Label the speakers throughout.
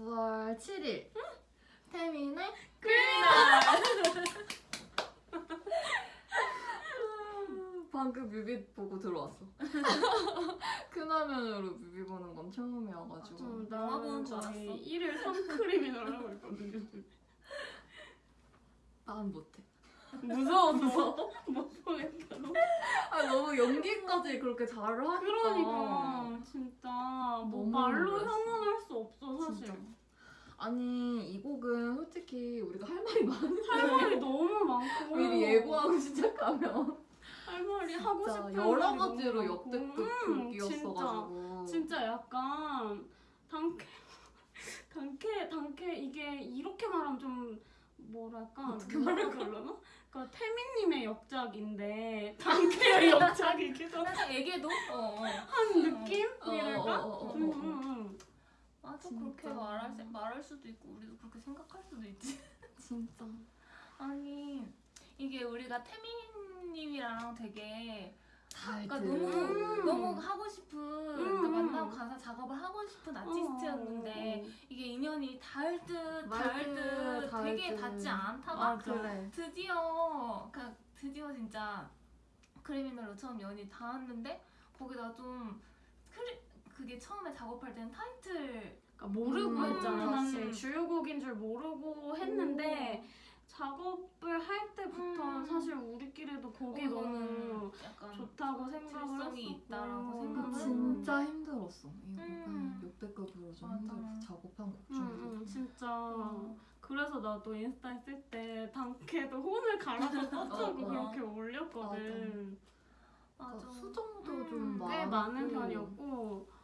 Speaker 1: 9월 7일 태민의 방금 뮤비 보고 들어왔어. 큰 화면으로 뮤비 보는 건 처음이어가지고.
Speaker 2: 좀
Speaker 3: 영화 보는
Speaker 2: 나는
Speaker 3: 줄 알았어.
Speaker 2: 1일 3크림이나 하고 있거든요.
Speaker 1: 난 못해.
Speaker 2: 무서워서 못 보겠다고.
Speaker 1: 아 너무 연기까지 그렇게 잘 하니까.
Speaker 2: 그러니까 진짜 뭐 말로
Speaker 1: 놀랐어.
Speaker 2: 형언할 수 없어 사실.
Speaker 1: 진짜. 아니 이 곡은 솔직히 우리가 할 말이 많은
Speaker 2: 할 말이 너무 많고
Speaker 1: 미리 예고하고 시작하면
Speaker 2: 할 말이 하고 싶은
Speaker 1: 여러 가지로 역대급
Speaker 2: 많고. 음,
Speaker 1: 곡이었어가지고
Speaker 2: 진짜, 진짜 약간 단케 단케 단케 이게 이렇게 말하면 좀 뭐랄까
Speaker 1: 어떻게
Speaker 2: 말을 그러나? 그러니까 태민님의 역작인데 단케의 역작이기도
Speaker 3: 살짝 애기도 어, 어.
Speaker 2: 한 느낌이랄까?
Speaker 1: 어, 어, 어, 어, 어.
Speaker 2: 음.
Speaker 3: 맞 아
Speaker 1: 진짜.
Speaker 3: 그렇게 말할, 수- 말할 수도 있고 우리도 그렇게 생각할 수도 있지
Speaker 1: 진짜
Speaker 3: 아니 이게 우리가 태민님이랑 되게
Speaker 1: 잘
Speaker 3: 그러니까. 너무
Speaker 2: 음.
Speaker 3: 너무 하고 싶은 그러니까
Speaker 2: 음.
Speaker 3: 만나고 가사 작업을 하고 싶은 아티스트였는데
Speaker 2: 어,
Speaker 3: 이게 인연이 닿을
Speaker 1: 듯말
Speaker 3: 닿을
Speaker 1: 듯,
Speaker 3: 되게
Speaker 1: 듯.
Speaker 3: 닿지 않다가
Speaker 2: 맞아.
Speaker 1: 그래
Speaker 3: 드디어 그러니까 드디어 진짜 크리미널로 처음 연이 닿았는데 거기다 좀 그게 처음에 작업할 때는 타이틀
Speaker 2: 그러니까 모르고
Speaker 1: 음,
Speaker 2: 했잖아 사실
Speaker 3: 음.
Speaker 2: 주요곡인 줄 모르고 했는데 작업을 할 때부터
Speaker 3: 음.
Speaker 2: 사실 우리끼리도 곡이
Speaker 3: 어,
Speaker 2: 너무
Speaker 3: 약간
Speaker 2: 좋다고 생각을 했었고
Speaker 3: 있다라고 생각을
Speaker 1: 진짜 힘들었어 이 곡은
Speaker 3: 음.
Speaker 1: 역대급으로 좀
Speaker 3: 맞아.
Speaker 1: 힘들었어 작업한 곡
Speaker 2: 음,
Speaker 1: 중에서
Speaker 2: 음, 진짜
Speaker 3: 어.
Speaker 2: 그래서 나도 인스타에 쓸때 단케도 혼을 갈아서 써주고
Speaker 1: 어, 어.
Speaker 2: 그렇게 올렸거든
Speaker 3: 맞아
Speaker 1: 그러니까 수정도
Speaker 3: 음,
Speaker 2: 좀꽤
Speaker 1: 많고
Speaker 2: 많은 편이었고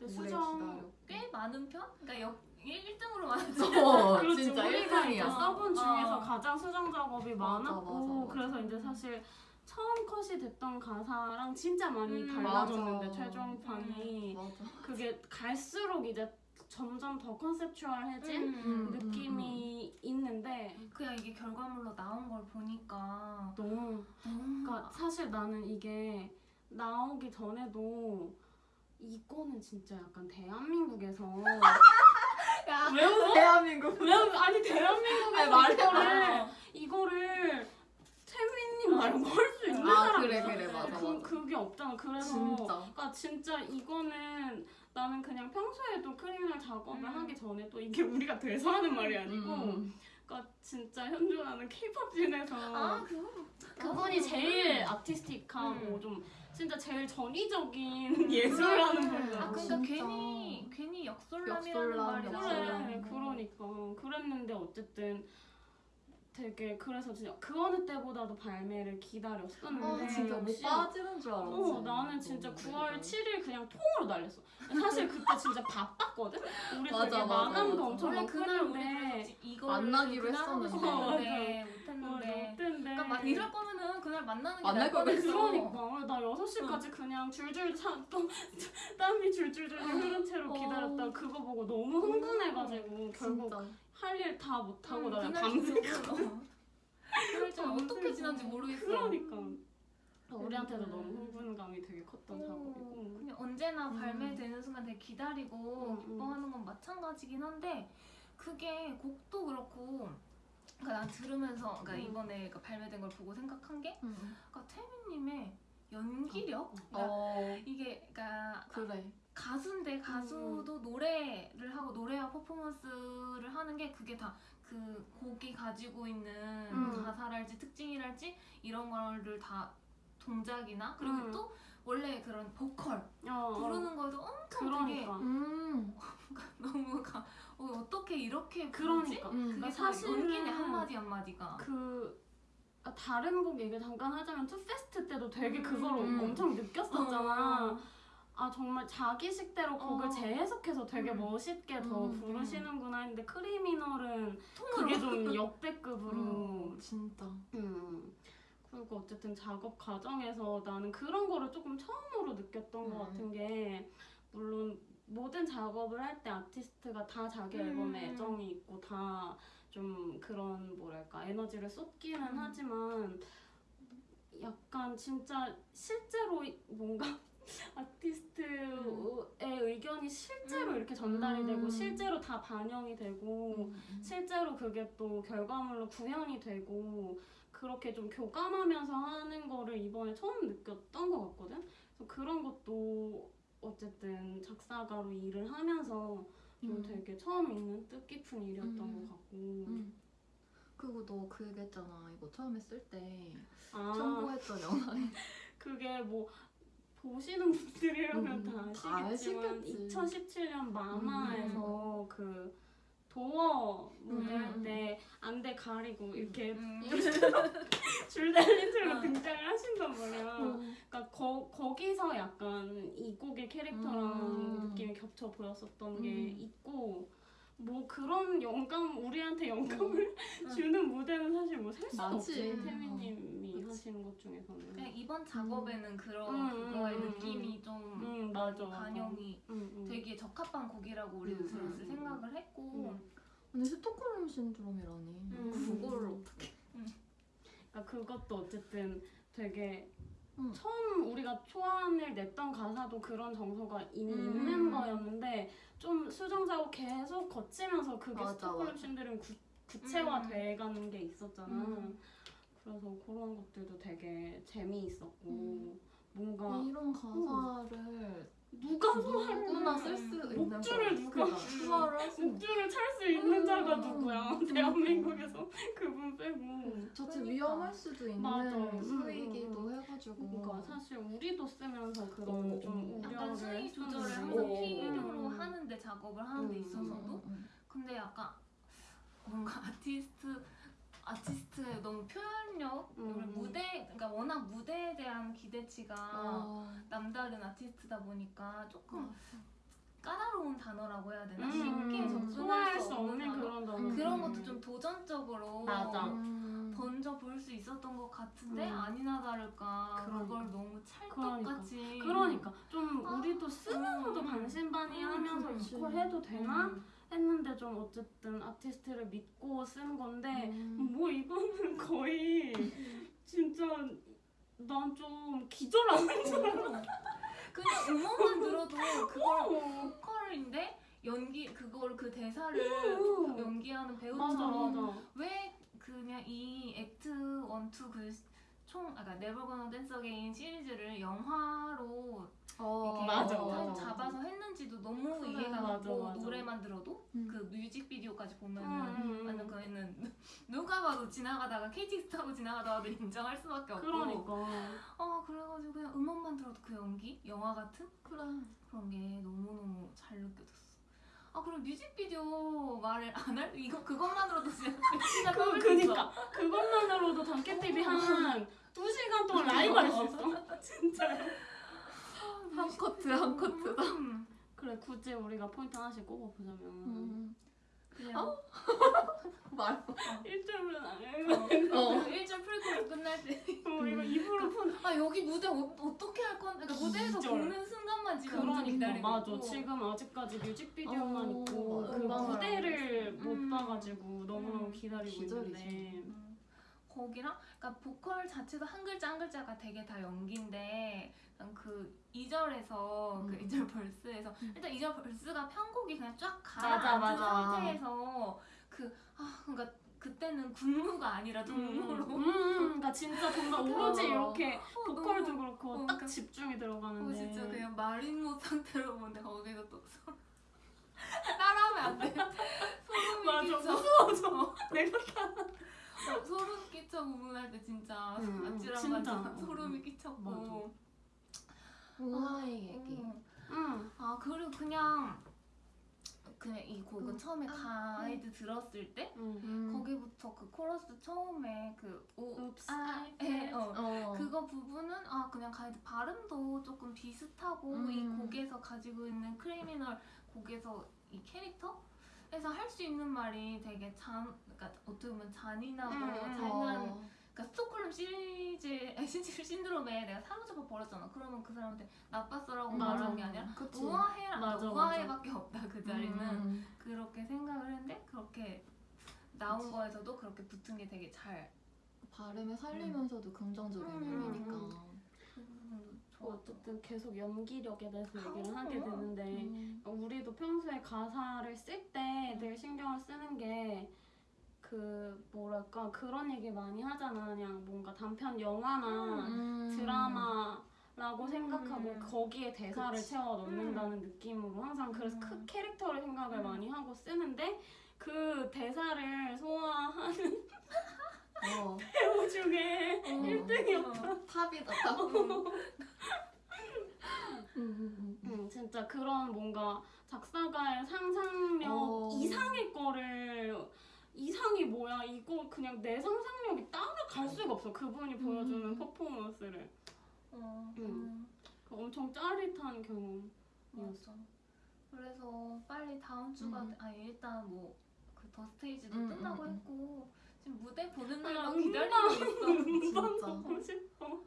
Speaker 2: 근데 수정.
Speaker 3: 꽤 많은 편? 그러니까 역 1등으로 많았지
Speaker 1: 어, 진짜
Speaker 2: 우리가 이제
Speaker 1: 1등이야
Speaker 2: 써본 중에서
Speaker 3: 어.
Speaker 2: 가장 수정 작업이
Speaker 1: 맞아,
Speaker 2: 많았고
Speaker 1: 맞아, 맞아.
Speaker 2: 그래서 이제 사실 처음 컷이 됐던 가사랑 진짜 많이
Speaker 3: 음,
Speaker 2: 달라졌는데. 최종판이
Speaker 1: 맞아
Speaker 2: 그게 갈수록 이제 점점 더 컨셉추얼해진
Speaker 3: 음.
Speaker 2: 느낌이 있는데
Speaker 3: 그냥 이게 결과물로 나온 걸 보니까
Speaker 2: 너무 그러니까 사실 나는 이게 나오기 전에도 이거는 진짜 약간 대한민국에서
Speaker 3: 야,
Speaker 2: 왜 웃어?
Speaker 1: 대한민국
Speaker 2: 왜 웃어? 아니 대한민국에서
Speaker 1: 아니,
Speaker 2: 이거를 이거를 태민님 말고 할 수 있는
Speaker 1: 아,
Speaker 2: 사람
Speaker 1: 그래, 그래, 맞아,
Speaker 2: 그,
Speaker 1: 맞아.
Speaker 2: 그게 없잖아 그래서
Speaker 1: 진짜
Speaker 2: 그러니까 진짜 이거는 나는 그냥 평소에도 Criminal 작업을
Speaker 3: 음.
Speaker 2: 하기 전에도 이게 우리가 돼서 하는 말이 아니고
Speaker 1: 음.
Speaker 2: 그러니까 진짜 현존하는 K-pop scene에서
Speaker 3: 아 그거
Speaker 2: 그분이 제일 아티스틱하고
Speaker 3: 음.
Speaker 2: 좀 진짜 제일 전위적인 예술하는 분이야.
Speaker 3: 아 그러니까
Speaker 1: 진짜.
Speaker 3: 괜히 괜히 역설람이라는
Speaker 1: 역설람,
Speaker 3: 말이.
Speaker 2: 그래, 그러니까 그랬는데 어쨌든 되게 그래서 진짜 그 어느 때보다도 발매를 기다렸었는데
Speaker 1: 아 진짜 못 빠지는 줄 알았지
Speaker 2: 어, 나는 진짜
Speaker 1: 너무
Speaker 2: 9월
Speaker 1: 매력이.
Speaker 2: 7일 그냥 통으로 날렸어. 사실 그때 진짜 바빴거든? 우리
Speaker 1: 맞아,
Speaker 2: 되게
Speaker 1: 맞아,
Speaker 2: 마감도
Speaker 1: 맞아.
Speaker 2: 엄청
Speaker 3: 원래 그날 우리. 이거
Speaker 1: 만나기로 했었는데.
Speaker 3: 싶었는데
Speaker 2: 어,
Speaker 3: 못했는데.
Speaker 2: 못했는데
Speaker 3: 그러니까 막 이럴 거면은 그날 만나는 게
Speaker 1: 만날
Speaker 3: 나을
Speaker 1: 걸
Speaker 3: 뻔했어.
Speaker 2: 그러니까 나 6시까지 그냥 줄줄 차, 또 땀이 줄줄줄 흐른 채로
Speaker 1: 어.
Speaker 2: 기다렸다 그거 보고 너무 흥분해가지고 결국
Speaker 1: 진짜
Speaker 2: 할일 다 못하고
Speaker 3: 응,
Speaker 2: 나
Speaker 3: 그날
Speaker 2: 밤새
Speaker 3: 저녁으로. 그날 좀 어떻게 지난지 모르겠어.
Speaker 2: 그러니까 우리한테도
Speaker 3: 음.
Speaker 2: 너무 흥분감이 되게 컸던
Speaker 3: 오,
Speaker 2: 작업이고
Speaker 3: 그냥 언제나
Speaker 1: 음.
Speaker 3: 발매되는 순간 되게 기다리고
Speaker 2: 음, 음.
Speaker 3: 기뻐하는 건 마찬가지긴 한데 그게 곡도 그렇고 그러니까 난 들으면서 그러니까
Speaker 2: 음.
Speaker 3: 이번에 그러니까 발매된 걸 보고 생각한 게
Speaker 1: 응.
Speaker 3: 그러니까 태민님의 연기력 그러니까
Speaker 1: 어
Speaker 3: 이게 그러니까
Speaker 1: 그래
Speaker 3: 가수인데 가수도 노래를 하고 노래와 퍼포먼스를 하는 게 그게 다 그 곡이 가지고 있는
Speaker 1: 음.
Speaker 3: 가사랄지 특징이랄지 이런 거를 다 동작이나 그리고
Speaker 2: 음.
Speaker 3: 또 원래 그런 보컬
Speaker 2: 어,
Speaker 3: 부르는 거에도 엄청 되게
Speaker 2: 그러니까
Speaker 1: 음
Speaker 3: 너무 가, 어, 어떻게 이렇게
Speaker 2: 그러니까
Speaker 1: 음.
Speaker 3: 그게
Speaker 2: 그러니까
Speaker 3: 사실
Speaker 2: 사실은
Speaker 3: 연기네 한마디 한마디가
Speaker 2: 그 아, 다른 곡 얘기 잠깐 하자면 투페스트 때도 되게
Speaker 3: 음.
Speaker 2: 그거를
Speaker 1: 음.
Speaker 2: 엄청 느꼈었잖아.
Speaker 3: 어.
Speaker 2: 아 정말 자기식대로 곡을
Speaker 3: 어.
Speaker 2: 재해석해서 되게
Speaker 3: 음.
Speaker 2: 멋있게 더
Speaker 1: 음.
Speaker 2: 부르시는구나 했는데 크리미널은
Speaker 3: 통으로
Speaker 2: 그게 좀 역대급으로
Speaker 1: 음, 진짜
Speaker 2: 음. 그리고 어쨌든 작업 과정에서 나는 그런 거를 조금 처음으로 느꼈던 것
Speaker 1: 음.
Speaker 2: 같은 게 물론 모든 작업을 할 때 아티스트가 다 자기
Speaker 3: 음.
Speaker 2: 앨범에 애정이 있고 다 좀 그런 뭐랄까 에너지를 쏟기는
Speaker 3: 음.
Speaker 2: 하지만 약간 진짜 실제로 뭔가 아티스트의 의견이 실제로 이렇게 전달이 되고
Speaker 1: 음.
Speaker 2: 실제로 다 반영이 되고 실제로 그게 또 결과물로 구현이 되고 그렇게 좀 교감하면서 하는 거를 이번에 처음 느꼈던 것 같거든. 그래서 그런 것도 어쨌든 작사가로 일을 하면서 좀
Speaker 1: 음.
Speaker 2: 되게 처음 있는 뜻깊은 일이었던
Speaker 1: 음.
Speaker 2: 것 같고.
Speaker 1: 음. 그리고 너 그 얘기했잖아. 이거 처음에
Speaker 2: 쓸때아
Speaker 1: 첨부했던 영화에
Speaker 2: 그게 뭐 보시는 분들이라면
Speaker 1: 음, 다다
Speaker 2: 아시겠지만
Speaker 1: 아시겠지.
Speaker 2: 2017년 마마에서 그 도어 무대
Speaker 1: 음.
Speaker 2: 때 안대 가리고 이렇게
Speaker 3: 음.
Speaker 2: 줄 달린 채로
Speaker 3: 어.
Speaker 2: 등장을 하신단 말이야.
Speaker 1: 음.
Speaker 2: 그러니까 거, 거기서 약간 이 곡의 캐릭터랑
Speaker 1: 음.
Speaker 2: 느낌이 겹쳐 보였었던 게
Speaker 1: 음.
Speaker 2: 있고 뭐 그런 영감 우리한테 영감을 주는 무대는 사실 뭐셀 수가
Speaker 1: 많지.
Speaker 2: 없지
Speaker 3: 음.
Speaker 2: 태민님이
Speaker 1: 그치.
Speaker 2: 하시는 것 중에서는.
Speaker 3: 그냥 이번 작업에는 그런
Speaker 2: 음,
Speaker 3: 그거의
Speaker 2: 음,
Speaker 3: 느낌이
Speaker 2: 좀음 맞아.
Speaker 3: 반영이
Speaker 2: 음, 음.
Speaker 3: 되게 적합한 곡이라고 우리도
Speaker 1: 음,
Speaker 3: 들었을
Speaker 2: 음,
Speaker 3: 생각을 했고
Speaker 2: 음.
Speaker 1: 근데 스톡홀름 신드롬이라니.
Speaker 2: 음.
Speaker 1: 그거를 어떻게?
Speaker 2: 그러니까 그것도 어쨌든 되게
Speaker 1: 음.
Speaker 2: 처음 우리가 초안을 냈던 가사도 그런 정서가 이미
Speaker 1: 음.
Speaker 2: 있는 거였는데 좀 수정자고 계속 거치면서 그게
Speaker 1: 맞아.
Speaker 2: 신드롬 구, 구체화돼
Speaker 3: 음.
Speaker 2: 가는 게 있었잖아.
Speaker 1: 음.
Speaker 2: 그래서 그런 것들도 되게 재미있었고
Speaker 1: 음.
Speaker 2: 뭔가
Speaker 1: 이런 가사를
Speaker 2: 누가
Speaker 1: 누구나 쓸수
Speaker 3: 음.
Speaker 1: 있는
Speaker 2: 목줄을
Speaker 1: 거.
Speaker 2: 누가-
Speaker 1: 그러니까 수화를 할수 있는.
Speaker 2: 목줄을 찰 수 있는
Speaker 1: 음.
Speaker 2: 자가 누구야?
Speaker 1: 음.
Speaker 2: 대한민국에서 그분 빼고.
Speaker 1: 자칫
Speaker 3: 그러니까.
Speaker 1: 위험할 수도 있는
Speaker 2: 맞아. 음,
Speaker 1: 수이기도
Speaker 2: 음,
Speaker 1: 해가지고.
Speaker 2: 그러니까 사실 우리도 쓰면서 그런
Speaker 1: 어,
Speaker 2: 좀
Speaker 1: 어.
Speaker 3: 약간 수위 조절을. 항상
Speaker 1: 어.
Speaker 3: 필요로
Speaker 2: 음.
Speaker 3: 하는데 작업을 하는 데
Speaker 2: 음.
Speaker 3: 있어서도
Speaker 1: 음, 음,
Speaker 3: 근데 약간 뭔가 아티스트 아티스트의 너무 표현력
Speaker 2: 음.
Speaker 3: 무대 그러니까 워낙 무대에 대한 기대치가
Speaker 1: 어.
Speaker 3: 남다른 아티스트다 보니까 조금. 까다로운 단어라고 해야 되나
Speaker 2: 음,
Speaker 3: 쉽게
Speaker 1: 음.
Speaker 3: 접근할
Speaker 2: 소화할
Speaker 3: 수
Speaker 2: 수
Speaker 3: 없는
Speaker 2: 없는
Speaker 3: 단어
Speaker 2: 그런 단어.
Speaker 1: 음.
Speaker 3: 그런 것도 좀 도전적으로
Speaker 2: 맞아.
Speaker 1: 음.
Speaker 3: 던져 볼 수 있었던 것 같은데
Speaker 2: 음.
Speaker 3: 아니나 다를까
Speaker 2: 그러니까.
Speaker 3: 그걸 너무 찰떡같이
Speaker 2: 그러니까 좀
Speaker 3: 아,
Speaker 2: 우리도 쓰면서도
Speaker 3: 음.
Speaker 2: 반신반의하면서
Speaker 1: 그치.
Speaker 2: 이걸 해도 되나
Speaker 3: 음.
Speaker 2: 했는데 좀 어쨌든 아티스트를 믿고 쓴 건데
Speaker 1: 음.
Speaker 2: 뭐 이거는 거의 진짜 난 좀 기절하는 줄 알아.
Speaker 3: 그냥 음원만 들어도 그걸
Speaker 2: 어.
Speaker 3: 보컬인데 연기 그걸 그 대사를
Speaker 2: 음.
Speaker 3: 연기하는
Speaker 2: 맞아
Speaker 3: 배우처럼
Speaker 2: 맞아.
Speaker 3: 왜이 Act 1, 2 그총 아까 Never Gonna Dance Again 시리즈를 영화로
Speaker 1: 어,
Speaker 3: 이렇게
Speaker 2: 맞아, 맞아.
Speaker 3: 잡아서 했는지도 너무
Speaker 1: 그래,
Speaker 3: 이해가 가고. 노래만 들어도
Speaker 1: 음.
Speaker 3: 그 뮤직비디오까지 보면은
Speaker 2: 음, 음,
Speaker 3: 완전
Speaker 2: 음.
Speaker 3: 그애는 누가 봐도 지나가다가 KTX 타고 지나가다가도 인정할 수밖에 없고
Speaker 2: 그러니까
Speaker 3: 아 그래가지고 그냥 음원만 들어도 그 연기 영화 같은
Speaker 1: 그래.
Speaker 3: 그런 게 느껴졌어. 아 그럼 뮤직비디오 말을 안 할? 이거 그것만으로도 진짜 시간
Speaker 2: 그. 그니까 그것만으로도 단케 TV 한 2시간 동안 라이브 할 수 있어. 진짜.
Speaker 1: 한 커트 한 커트다.
Speaker 3: 음,
Speaker 2: 그래 굳이 우리가 포인트 하나씩 꼽아보자면
Speaker 1: 음.
Speaker 3: 그냥
Speaker 1: 말.
Speaker 2: 일주일은 안 해.
Speaker 1: 어.
Speaker 3: 그 1절 프리코스 끝날 때.
Speaker 2: 입으로 푼.
Speaker 3: 아 여기 무대 어, 어떻게 할 건? 그러니까 무대에서. 보는 순간만 지금
Speaker 2: 그러니까
Speaker 3: 기다리고
Speaker 2: 맞아.
Speaker 3: 있고.
Speaker 2: 지금 아직까지 뮤직비디오만
Speaker 1: 어,
Speaker 2: 있고 그
Speaker 1: 음방을
Speaker 2: 무대를 안못
Speaker 3: 음.
Speaker 2: 봐가지고 너무너무
Speaker 3: 음.
Speaker 2: 기다리고
Speaker 1: 기다리지.
Speaker 2: 있는데.
Speaker 3: 음, 거기랑 그러니까 보컬 자체도 한 글자 한 글자가 되게 다 연기인데 그 2절에서 그
Speaker 1: 음.
Speaker 3: 2절 벌스에서
Speaker 1: 음.
Speaker 3: 일단 2절 벌스가 편곡이 그냥 쫙
Speaker 2: 맞아,
Speaker 3: 가라앉은
Speaker 2: 맞아.
Speaker 3: 상태에서 그 아 그러니까 그때는 군무가 아니라 동무로
Speaker 2: 음, 음, 그러니까 진짜 정말 오로지
Speaker 1: 어.
Speaker 2: 이렇게
Speaker 3: 어,
Speaker 2: 보컬도
Speaker 3: 너무-
Speaker 2: 그렇고
Speaker 3: 어,
Speaker 2: 딱
Speaker 3: 그러니까-
Speaker 2: 집중이
Speaker 3: 어,
Speaker 2: 들어가는데.
Speaker 3: 진짜 그냥 마린모 상태로 보는데 거기서 또 따라하면 안 돼. 소름이
Speaker 2: 맞아,
Speaker 3: 끼쳐.
Speaker 2: 무서워져. 내가
Speaker 3: 어, 소름 끼쳐 부분할 때 진짜
Speaker 2: 음, 음,
Speaker 3: 아찔한
Speaker 2: 진짜.
Speaker 3: 만 소름이 끼쳤고.
Speaker 1: 우아의 얘기.
Speaker 3: 음.
Speaker 2: 응.
Speaker 3: 아 그리고 그냥 그냥 이 곡은
Speaker 1: 음.
Speaker 3: 처음에
Speaker 1: 아,
Speaker 3: 가이드 들었을 때
Speaker 2: 응.
Speaker 1: 음.
Speaker 3: 거기부터 그 코러스 처음에 그 오,
Speaker 2: Oops,
Speaker 3: 아,
Speaker 2: I
Speaker 3: 에, 어.
Speaker 1: 어.
Speaker 3: 그거 부분은 아 그냥 가이드 발음도 조금 비슷하고
Speaker 1: 음.
Speaker 3: 이 곡에서 가지고 있는 크리미널 곡에서 이 캐릭터 에서 할 수 있는 말이 되게 잔 그러니까 어떻게 보면 잔인하고
Speaker 2: 음, 음.
Speaker 3: 잔인한
Speaker 1: 어.
Speaker 3: 그러니까 스톡홀름 시리즈 아, 신- 신드롬에 내가 사로잡아 버렸잖아. 그러면 그 사람한테 나빴어라고
Speaker 2: 맞아.
Speaker 3: 말하는 게 아니라
Speaker 1: 그치.
Speaker 3: 우아해라
Speaker 2: 맞아,
Speaker 3: 우아해밖에 없다 그 자리는
Speaker 1: 음.
Speaker 3: 그렇게 생각을 했는데 그렇게 나온 거에서도 그렇게 붙은 게 되게 잘
Speaker 1: 발음을 살리면서도 긍정적인
Speaker 3: 음.
Speaker 1: 의미니까.
Speaker 3: 그 부분도 좋아.
Speaker 2: 어쨌든 계속 연기력에 대해서 얘기를
Speaker 3: 아,
Speaker 2: 하게? 되는데
Speaker 1: 음.
Speaker 2: 우리도 평소에 가사를 쓸 때 늘 신경을 쓰는 게 그 뭐랄까 그런 얘기 많이 하잖아 그냥 뭔가 단편 영화나
Speaker 1: 음.
Speaker 2: 드라마라고 생각하고 거기에 대사를
Speaker 1: 그치.
Speaker 2: 채워 넣는다는 느낌으로 항상 그래서
Speaker 3: 음.
Speaker 2: 크 캐릭터를 생각을
Speaker 3: 음.
Speaker 2: 많이 하고 쓰는데 그 대사를 소화하는
Speaker 1: 어.
Speaker 2: 배우 중에
Speaker 1: 어.
Speaker 2: 1등이었다.
Speaker 1: 탑이다 탑. 음, 음, 음, 음.
Speaker 2: 음, 진짜 그런 뭔가 작사가의 상상력
Speaker 1: 어.
Speaker 2: 이상의 거를 이상이 뭐야 이거 그냥 내 상상력이 따라갈 수가 없어 그분이 보여주는
Speaker 1: 음.
Speaker 2: 퍼포먼스를
Speaker 3: 어,
Speaker 2: 음.
Speaker 3: 음.
Speaker 2: 그 엄청 짜릿한 경험
Speaker 3: 맞아. 그래서 빨리 다음 주가
Speaker 1: 음.
Speaker 3: 아 일단 뭐 그 The Stage도
Speaker 1: 음,
Speaker 3: 끝나고
Speaker 1: 음, 음.
Speaker 3: 했고 지금 무대 보는
Speaker 2: 아,
Speaker 3: 날만. 기다리고 있어.
Speaker 1: 진짜.
Speaker 2: 보고 싶어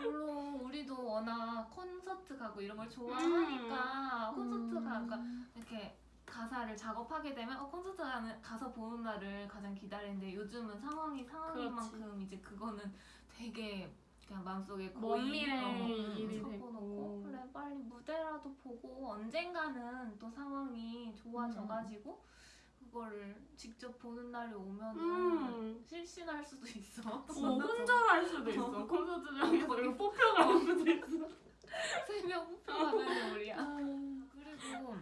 Speaker 3: 물론 우리도 워낙 콘서트 가고 이런 걸 좋아하니까
Speaker 1: 음.
Speaker 3: 콘서트 가 그러니까 이렇게 가사를 작업하게 되면 어, 콘서트 가서 보는 날을 가장 기다리는데 요즘은 상황이 상황인. 만큼 이제 그거는 되게 그냥 마음속에
Speaker 2: 먼
Speaker 3: 어,
Speaker 2: 일이
Speaker 3: 접어놓고
Speaker 2: 됐고
Speaker 3: 그래 빨리 무대라도 보고 언젠가는 또 상황이 좋아져가지고 그거를 직접 보는 날이 오면은
Speaker 2: 음.
Speaker 3: 실신할 수도 있어.
Speaker 2: 어, 혼자 할 수도 있어 콘서트장에서 이거 뽑혀갈 수도 있어
Speaker 3: 세 명 뽑혀가는 우리야. 그리고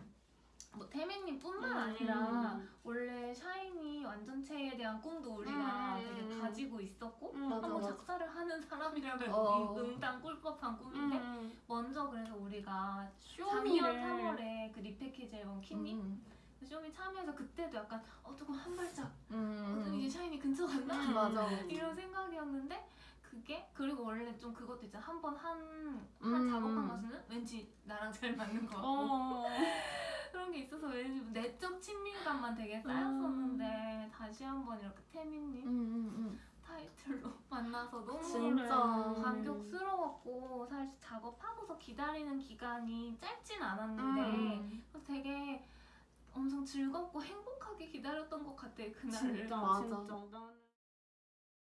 Speaker 3: 뭐 태민님뿐만 아니라
Speaker 2: 음.
Speaker 3: 원래 샤이니 완전체에 대한 꿈도 우리가
Speaker 2: 음.
Speaker 3: 되게 가지고 있었고
Speaker 2: 음,
Speaker 1: 맞아,
Speaker 3: 한번
Speaker 1: 맞아.
Speaker 3: 작사를 하는 사람이라면
Speaker 1: 어.
Speaker 3: 이 응당 꿀법한 꿈인데
Speaker 2: 음.
Speaker 3: 먼저 그래서 우리가
Speaker 2: 쇼미를
Speaker 3: 작년 3월에 그 리패키지 앨범
Speaker 1: 음,
Speaker 3: 그 쇼미 참여해서 그때도 약간 어 조금 한 발짝
Speaker 1: 음,
Speaker 3: 어, 이제 샤이니 근처
Speaker 2: 음.
Speaker 1: 맞아.
Speaker 3: 이런 생각이었는데 그게 그리고 원래 좀 그것도 있잖아 한 번 한한
Speaker 1: 음.
Speaker 3: 작업한 가수는 왠지 나랑 잘 맞는 거 같고
Speaker 2: 어.
Speaker 3: 그런 게 있어서 왠지 내적 친밀감만 되게 쌓였었는데 다시 한번 이렇게 태민님
Speaker 1: 음, 음, 음.
Speaker 3: 타이틀로 만나서 너무
Speaker 1: 진짜.
Speaker 3: 감격스러웠고 사실 작업하고서 기다리는 기간이 짧진 않았는데
Speaker 1: 음.
Speaker 3: 되게 엄청 즐겁고 행복하게 기다렸던 것 같아 그날을
Speaker 2: 진짜
Speaker 1: 맞아.
Speaker 2: 진짜